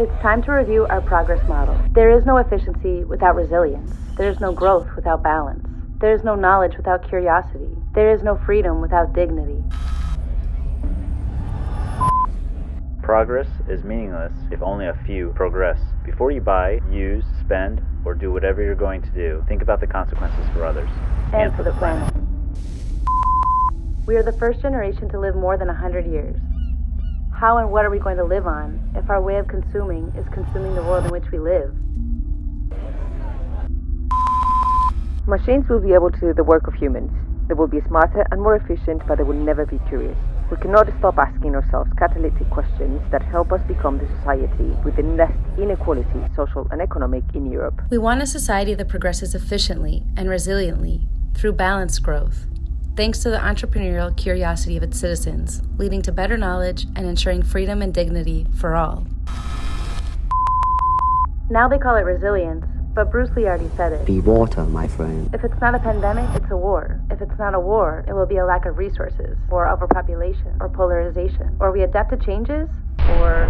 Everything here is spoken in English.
It's time to review our progress model. There is no efficiency without resilience. There is no growth without balance. There is no knowledge without curiosity. There is no freedom without dignity. Progress is meaningless if only a few progress. Before you buy, use, spend, or do whatever you're going to do, think about the consequences for others and, for the planet. We are the first generation to live more than 100 years. How and what are we going to live on if our way of consuming is consuming the world in which we live? Machines will be able to do the work of humans. They will be smarter and more efficient, but they will never be curious. We cannot stop asking ourselves catalytic questions that help us become the society with the least inequality, social and economic, in Europe. We want a society that progresses efficiently and resiliently through balanced growth, thanks to the entrepreneurial curiosity of its citizens, leading to better knowledge and ensuring freedom and dignity for all. Now they call it resilience, but Bruce Lee already said it. Be water, my friend. If it's not a pandemic, it's a war. If it's not a war, it will be a lack of resources, or overpopulation, or polarization. Or we adapt to changes, or